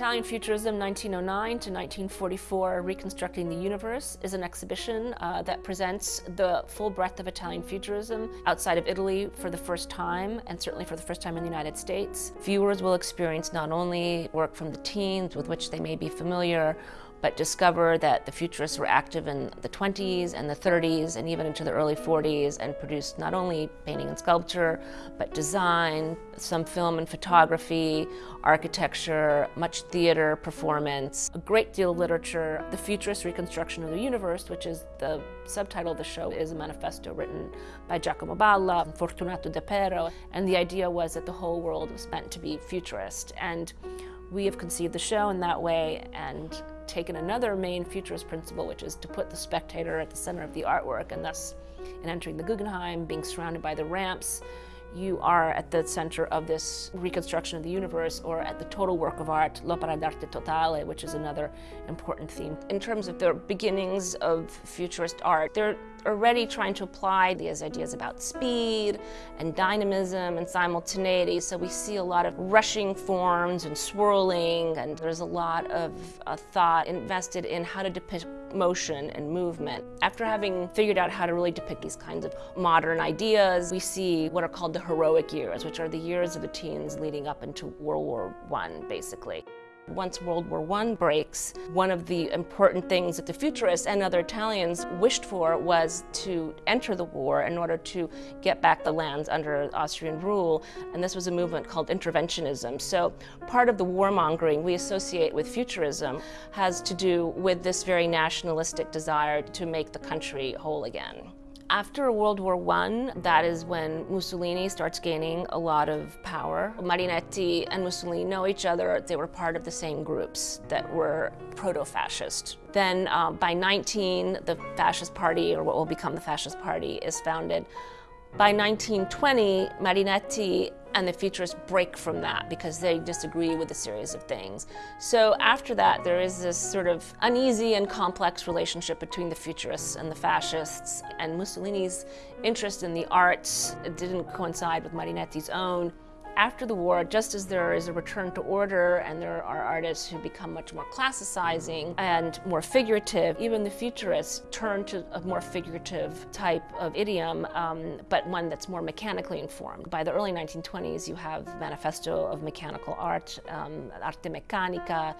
Italian Futurism 1909 to 1944 Reconstructing the Universe is an exhibition uh, that presents the full breadth of Italian Futurism outside of Italy for the first time and certainly for the first time in the United States. Viewers will experience not only work from the teens with which they may be familiar but discover that the futurists were active in the 20s and the 30s and even into the early 40s and produced not only painting and sculpture, but design, some film and photography, architecture, much theater, performance, a great deal of literature. The Futurist Reconstruction of the Universe, which is the subtitle of the show, is a manifesto written by Giacomo Balla, Fortunato De Depero, and the idea was that the whole world was meant to be futurist. And we have conceived the show in that way and taken another main futurist principle, which is to put the spectator at the center of the artwork, and thus in entering the Guggenheim, being surrounded by the ramps, you are at the center of this reconstruction of the universe or at the total work of art, l'opera d'arte totale, which is another important theme. In terms of the beginnings of futurist art, they're already trying to apply these ideas about speed and dynamism and simultaneity. So we see a lot of rushing forms and swirling, and there's a lot of uh, thought invested in how to depict motion and movement. After having figured out how to really depict these kinds of modern ideas, we see what are called the heroic years, which are the years of the teens leading up into World War I, basically. Once World War I breaks, one of the important things that the futurists and other Italians wished for was to enter the war in order to get back the lands under Austrian rule, and this was a movement called interventionism. So part of the warmongering we associate with futurism has to do with this very nationalistic desire to make the country whole again. After World War I, that is when Mussolini starts gaining a lot of power. Marinetti and Mussolini know each other. They were part of the same groups that were proto-fascist. Then uh, by 19, the Fascist Party, or what will become the Fascist Party, is founded. By 1920, Marinetti and the futurists break from that because they disagree with a series of things. So after that, there is this sort of uneasy and complex relationship between the futurists and the fascists, and Mussolini's interest in the arts didn't coincide with Marinetti's own. After the war, just as there is a return to order and there are artists who become much more classicizing and more figurative, even the futurists turn to a more figurative type of idiom, um, but one that's more mechanically informed. By the early 1920s, you have Manifesto of Mechanical Art, um, Arte Meccanica.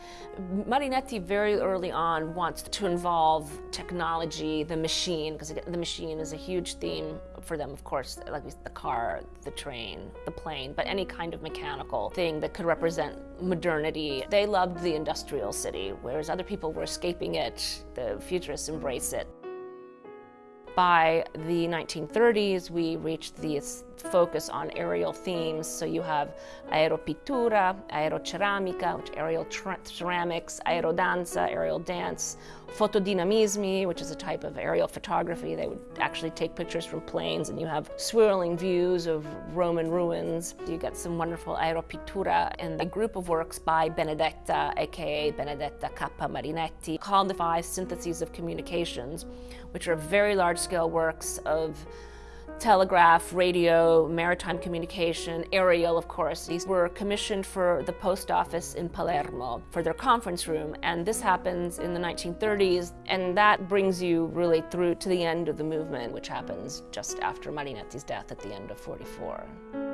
Marinetti very early on wants to involve technology, the machine, because the machine is a huge theme for them, of course, like the car, the train, the plane, but any kind of mechanical thing that could represent modernity. They loved the industrial city, whereas other people were escaping it. The futurists embrace it. By the 1930s, we reached this focus on aerial themes. So you have aeropittura, aeroceramica, which aerial ceramics, aerodanza, aerial dance, fotodinamismi, which is a type of aerial photography. They would actually take pictures from planes and you have swirling views of Roman ruins. You get some wonderful aeropittura and a group of works by Benedetta, aka Benedetta Cappa Marinetti, called the Five Syntheses of Communications, which are very large-scale works of telegraph, radio, maritime communication, aerial, of course. These were commissioned for the post office in Palermo for their conference room, and this happens in the 1930s, and that brings you really through to the end of the movement, which happens just after Marinetti's death at the end of 44.